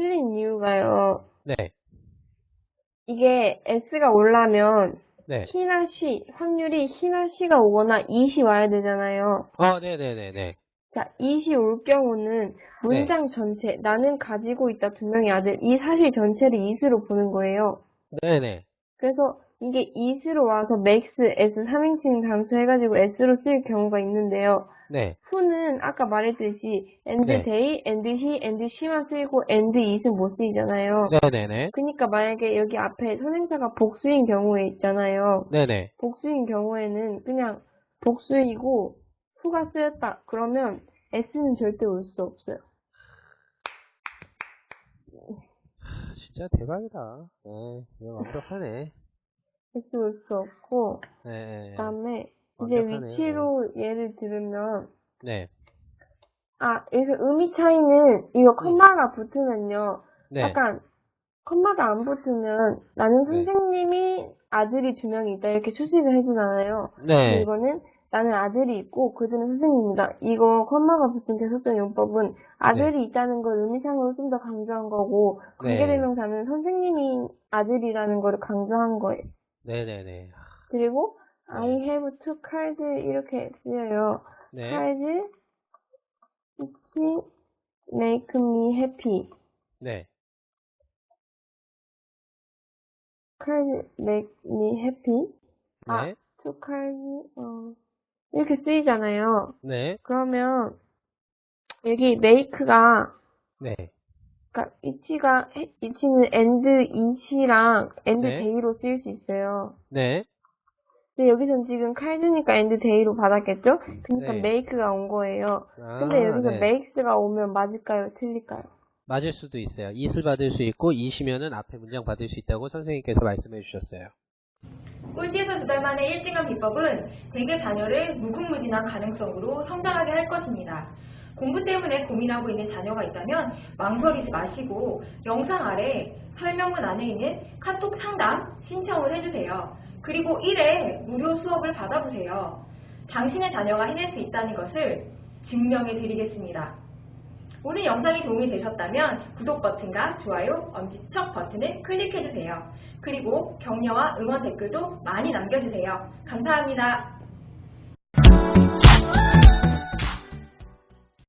틀린 이유가요. 네. 이게 S가 올라면 네. C나 C, 확률이 C나 C가 오거나 이시 와야 되잖아요. 어, 네네네네. 자, 이시 올 경우는 문장 전체, 나는 가지고 있다 두 명의 아들, 이 사실 전체를 이스로 보는 거예요. 네네. 그래서 이게 이스로 와서 max, s 3인칭 단수 해가지고 s로 쓰일 경우가 있는데요. 네. who는 아까 말했듯이 and 네. they, and he, and she만 쓰이고 and it은 못 쓰이잖아요. 네네네. 그러니까 만약에 여기 앞에 선행사가 복수인 경우에 있잖아요. 네네. 복수인 경우에는 그냥 복수이고 수가 쓰였다. 그러면 s는 절대 올 수 없어요. 아, 진짜 대박이다. 네. 이거 완벽하네. 올수 없고 네. 그다음에 이제 완벽하네요. 위치로 예를 들으면 네. 아 여기서 의미 차이는 이거 컴마가 붙으면요. 네. 약간 컴마가 안 붙으면 나는 네. 선생님이 아들이 두 명이 있다 이렇게 수식을 해주잖아요. 네. 이거는 나는 아들이 있고 그들은 선생님이다. 이거 컴마가 붙은 계속된 용법은 아들이 있다는 걸 의미상으로 좀 더 강조한 거고 네. 관계대명사는 선생님이 아들이라는 거를 강조한 거예요. 네네네. 그리고 네. I have two cards 이렇게 쓰여요. 네. cards which make me happy. 네. cards make me happy. 아, 네. two cards 어, 이렇게 쓰이잖아요. 네. 그러면 여기 make가 네. 그러니까 위치가 해- 위치는 and it이랑 and 네. day로 쓰일 수 있어요. 네. 근데 여기선 지금 card니까 and day로 받았겠죠? 그러니까 네. make가 온 거예요. 아, 근데 여기서 네. makes가 오면 맞을까요? 틀릴까요? 맞을 수도 있어요. it을 받을 수 있고 it이면은 앞에 문장 받을 수 있다고 선생님께서 말씀해 주셨어요. 꼴찌에서 두 달 만에 1등한 비법은 대개 자녀를 무궁무진한 가능성으로 성장하게 할 것입니다. 공부 때문에 고민하고 있는 자녀가 있다면 망설이지 마시고 영상 아래 설명문 안에 있는 카톡 상담 신청을 해주세요. 그리고 1회 무료 수업을 받아보세요. 당신의 자녀가 해낼 수 있다는 것을 증명해 드리겠습니다. 오늘 영상이 도움이 되셨다면 구독 버튼과 좋아요, 엄지척 버튼을 클릭해주세요. 그리고 격려와 응원 댓글도 많이 남겨주세요. 감사합니다.